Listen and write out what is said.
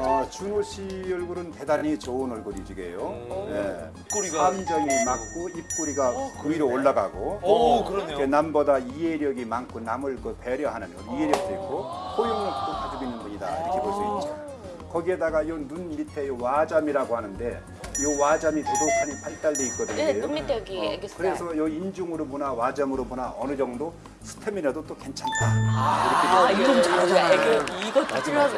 아, 준호 씨 얼굴은 대단히 좋은 얼굴이지게요. 음. 예. 입꼬리가. 삼정이 맞고 입꼬리가 어, 위로 올라가고 어, 오, 그러네요. 남보다 이해력이 많고 남을 그 배려하는 이해력도 있고 포용력도 가지고 있는 분이다 이렇게 볼 수 있죠. 거기에다가 이눈 밑에 요 와잠이라고 하는데 이 와잠이 도독하니 발달돼 있거든요. 네, 눈 밑에 여기 어. 애교살. 그래서 요 인중으로 보나 와잠으로 보나 어느 정도 스태미나도 또 괜찮다. 아, 아 이거 잘하잖아. 애교 이것도 필요하죠.